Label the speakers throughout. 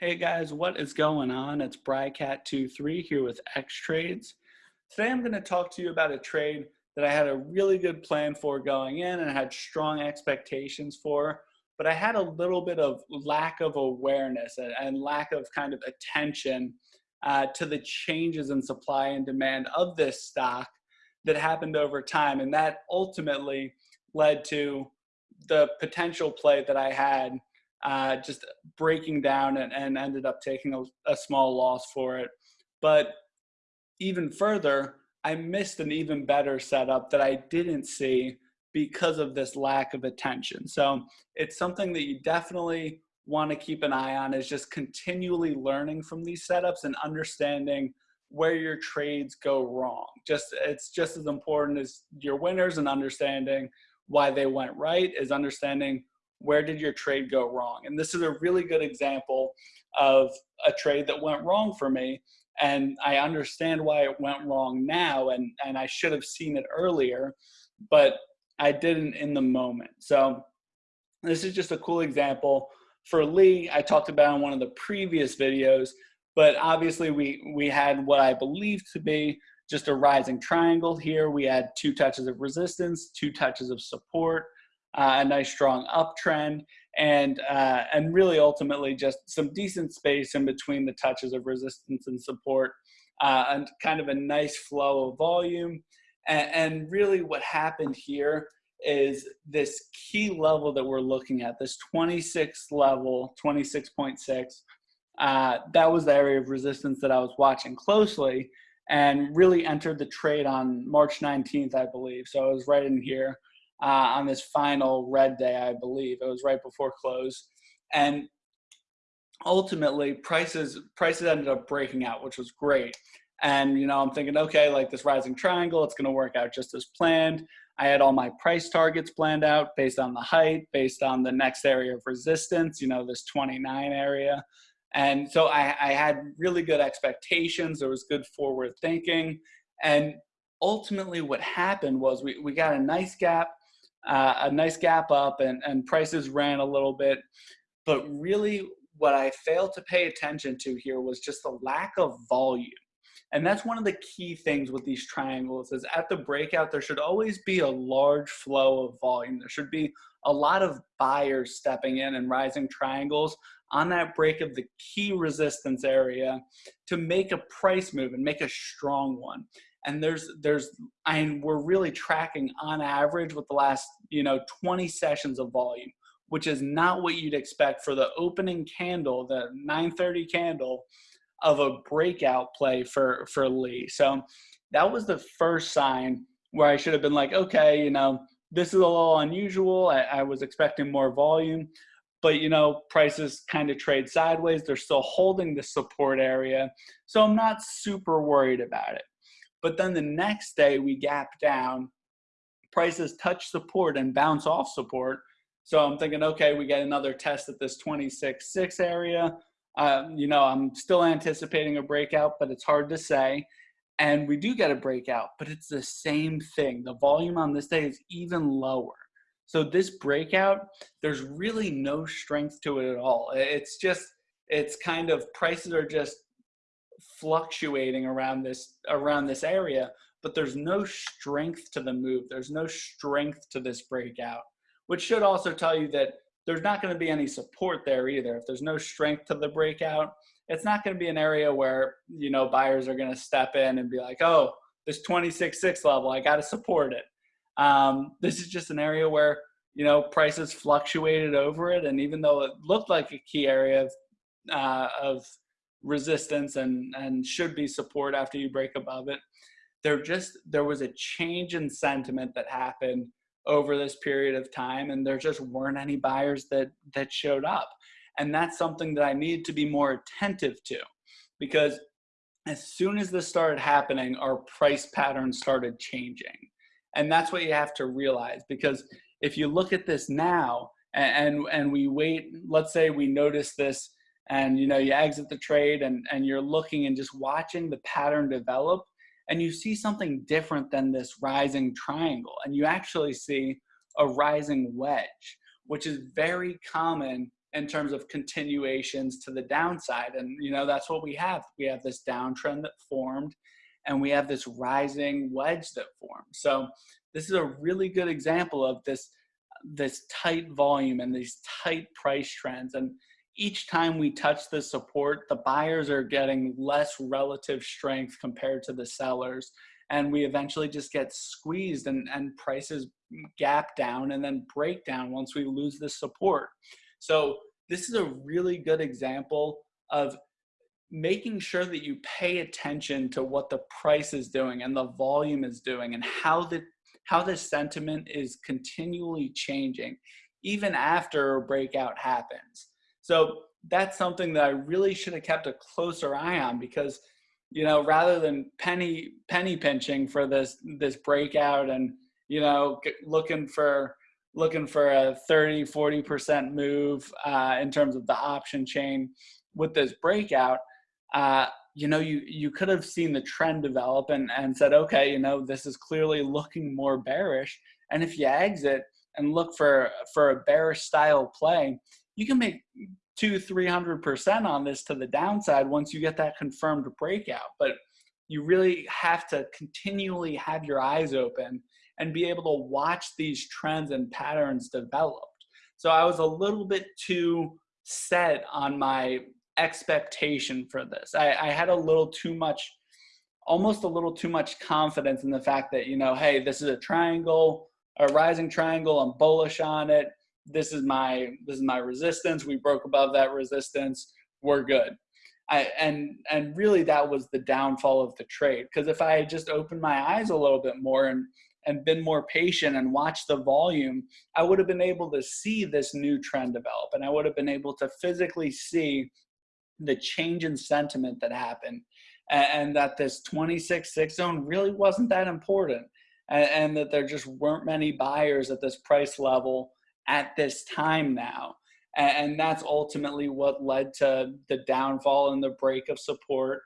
Speaker 1: Hey guys, what is going on? It's Brycat23 here with X Trades. Today I'm going to talk to you about a trade that I had a really good plan for going in and had strong expectations for, but I had a little bit of lack of awareness and, lack of kind of attention uh, to the changes in supply and demand of this stock that happened over time. And that ultimately led to the potential play that I had uh, just breaking down and, and ended up taking a, a small loss for it. But even further, I missed an even better setup that I didn't see because of this lack of attention. So it's something that you definitely want to keep an eye on is just continually learning from these setups and understanding where your trades go wrong. Just it's just as important as your winners and understanding why they went right is understanding where did your trade go wrong? And this is a really good example of a trade that went wrong for me. And I understand why it went wrong now, and, and I should have seen it earlier, but I didn't in the moment. So this is just a cool example. For Lee, I talked about in one of the previous videos, but obviously we, we had what I believe to be just a rising triangle here. We had two touches of resistance, two touches of support, a nice strong uptrend, and uh, and really ultimately just some decent space in between the touches of resistance and support, uh, and kind of a nice flow of volume. And, and really, what happened here is this key level that we're looking at, this 26 level, 26.6. Uh, that was the area of resistance that I was watching closely and really entered the trade on March 19th, I believe. So I was right in here uh, on this final red day, I believe. It was right before close. And ultimately prices prices ended up breaking out, which was great. And you know, I'm thinking, okay, like this rising triangle, it's gonna work out just as planned. I had all my price targets planned out based on the height, based on the next area of resistance, you know, this 29 area. And so I, I had really good expectations. There was good forward thinking. And ultimately what happened was we, we got a nice gap uh, a nice gap up and, and prices ran a little bit. But really what I failed to pay attention to here was just the lack of volume. And that's one of the key things with these triangles is at the breakout, there should always be a large flow of volume. There should be a lot of buyers stepping in and rising triangles on that break of the key resistance area to make a price move and make a strong one and there's there's I mean, we're really tracking on average with the last you know 20 sessions of volume which is not what you'd expect for the opening candle the 930 candle of a breakout play for for Lee. So that was the first sign where I should have been like okay you know this is a little unusual. I, I was expecting more volume. But you know prices kind of trade sideways. They're still holding the support area. So i'm not super worried about it but then the next day we gap down, prices touch support and bounce off support. So I'm thinking, okay, we get another test at this 26.6 area. Uh, you know, I'm still anticipating a breakout, but it's hard to say. And we do get a breakout, but it's the same thing. The volume on this day is even lower. So this breakout, there's really no strength to it at all. It's just, it's kind of prices are just fluctuating around this around this area but there's no strength to the move. There's no strength to this breakout which should also tell you that there's not going to be any support there either. If there's no strength to the breakout it's not going to be an area where you know buyers are going to step in and be like oh this 26.6 level i got to support it. Um, this is just an area where you know prices fluctuated over it and even though it looked like a key area of, uh, of resistance and and should be support after you break above it. There just there was a change in sentiment that happened over this period of time and there just weren't any buyers that that showed up. And that's something that i need to be more attentive to because as soon as this started happening our price pattern started changing. And that's what you have to realize because if you look at this now and and, and we wait let's say we notice this and you know you exit the trade and and you're looking and just watching the pattern develop and you see something different than this rising triangle and you actually see a rising wedge which is very common in terms of continuations to the downside. And, you know, that's what we have. We have this downtrend that formed and we have this rising wedge that formed. So this is a really good example of this, this tight volume and these tight price trends. And each time we touch the support, the buyers are getting less relative strength compared to the sellers. And we eventually just get squeezed and, and prices gap down and then break down once we lose the support. So this is a really good example of making sure that you pay attention to what the price is doing and the volume is doing and how the how the sentiment is continually changing even after a breakout happens. So that's something that I really should have kept a closer eye on because you know rather than penny penny pinching for this this breakout and you know looking for looking for a 30, 40% move uh, in terms of the option chain with this breakout, uh, you know, you, you could have seen the trend develop and, and said, okay, you know, this is clearly looking more bearish. And if you exit and look for, for a bearish style play, you can make two, 300% on this to the downside once you get that confirmed breakout. But you really have to continually have your eyes open and be able to watch these trends and patterns developed. So I was a little bit too set on my expectation for this. I, I had a little too much, almost a little too much confidence in the fact that, you know, hey, this is a triangle, a rising triangle, I'm bullish on it. This is my this is my resistance. We broke above that resistance. We're good. I, and and really that was the downfall of the trade because if I had just opened my eyes a little bit more and and been more patient and watched the volume, I would have been able to see this new trend develop and I would have been able to physically see the change in sentiment that happened and, and that this 26-6 zone really wasn't that important and, and that there just weren't many buyers at this price level at this time now. And, that's ultimately what led to the downfall and the break of support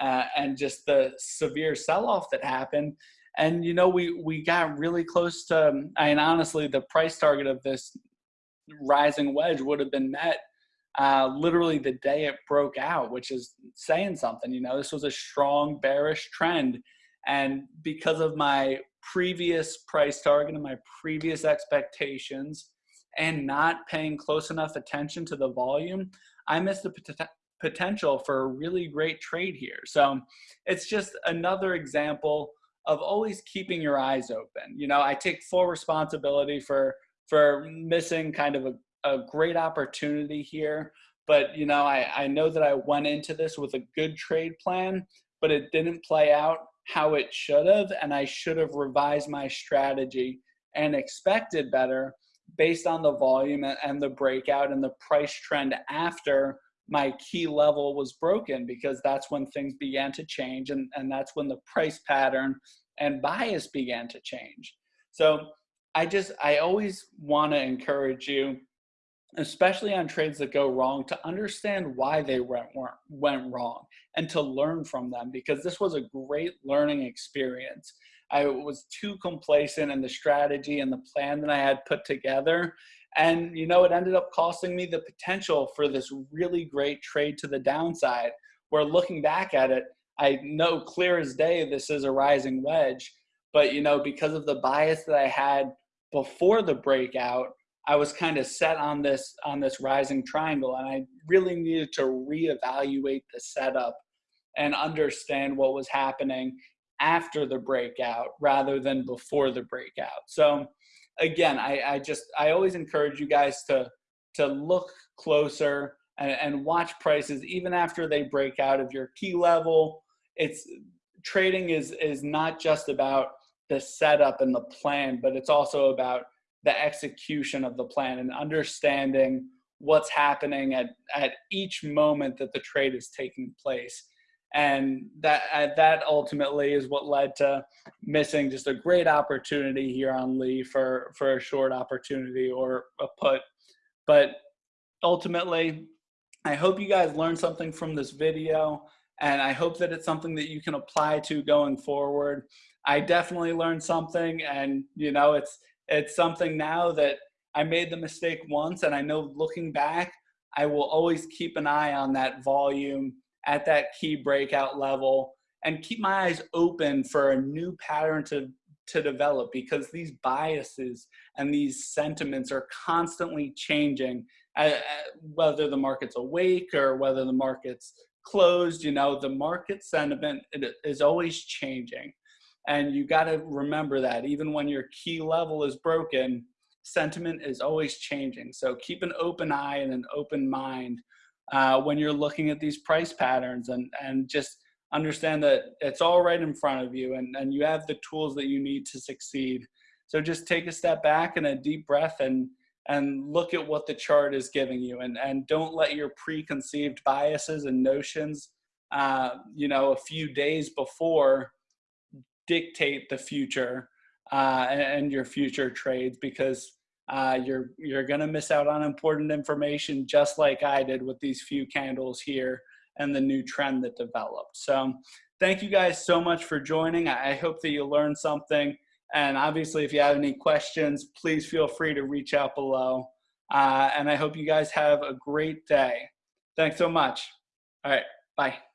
Speaker 1: uh, and just the severe sell-off that happened. And you know we we got really close to I mean honestly the price target of this rising wedge would have been met uh, literally the day it broke out which is saying something you know? This was a strong bearish trend. And because of my previous price target and my previous expectations and not paying close enough attention to the volume I missed the pot potential for a really great trade here so it's just another example of always keeping your eyes open. You know, I take full responsibility for for missing kind of a, a great opportunity here. But you know, I, I know that I went into this with a good trade plan, but it didn't play out how it should have, and I should have revised my strategy and expected better based on the volume and the breakout and the price trend after my key level was broken because that's when things began to change and, and that's when the price pattern and bias began to change. So I just, I always want to encourage you, especially on trades that go wrong, to understand why they went, went wrong and to learn from them because this was a great learning experience. I was too complacent in the strategy and the plan that I had put together and you know, it ended up costing me the potential for this really great trade to the downside. Where looking back at it, I know clear as day this is a rising wedge. But you know, because of the bias that I had before the breakout, I was kind of set on this on this rising triangle, and I really needed to reevaluate the setup and understand what was happening after the breakout rather than before the breakout. So again, I, I just I always encourage you guys to to look closer and, and watch prices even after they break out of your key level. It's trading is is not just about the setup and the plan, but it's also about the execution of the plan and understanding what's happening at, at each moment that the trade is taking place and that uh, that ultimately is what led to missing just a great opportunity here on Lee for for a short opportunity or a put. But ultimately, I hope you guys learned something from this video, and I hope that it's something that you can apply to going forward. I definitely learned something, and you know, it's it's something now that I made the mistake once, and I know looking back, I will always keep an eye on that volume at that key breakout level and keep my eyes open for a new pattern to, to develop because these biases and these sentiments are constantly changing, uh, uh, whether the market's awake or whether the market's closed, you know, the market sentiment is always changing. And you got to remember that even when your key level is broken, sentiment is always changing. So keep an open eye and an open mind uh, when you're looking at these price patterns and, and just understand that it's all right in front of you and, and you have the tools that you need to succeed. So just take a step back and a deep breath and, and look at what the chart is giving you and, and don't let your preconceived biases and notions, uh, you know, a few days before dictate the future uh, and, and, your future trades because uh, you're you're gonna miss out on important information just like I did with these few candles here and the new trend that developed. So thank you guys so much for joining. I hope that you learned something. And obviously, if you have any questions, please feel free to reach out below. Uh, and I hope you guys have a great day. Thanks so much. All right, bye.